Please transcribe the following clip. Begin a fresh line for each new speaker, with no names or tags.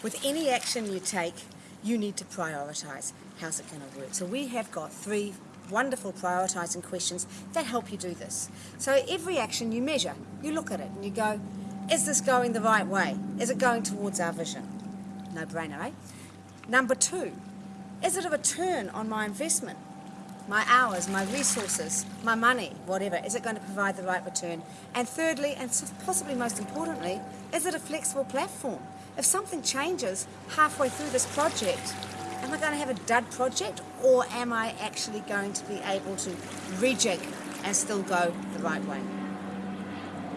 With any action you take, you need to prioritise. How's it going to work? So we have got three wonderful prioritising questions that help you do this. So every action you measure, you look at it and you go, is this going the right way? Is it going towards our vision? No brainer, eh? Number two, is it a return on my investment? My hours, my resources, my money, whatever, is it going to provide the right return? And thirdly, and possibly most importantly, is it a flexible platform? If something changes halfway through this project, am I going to have a dud project or am I actually going to be able to rejig and still go the right way?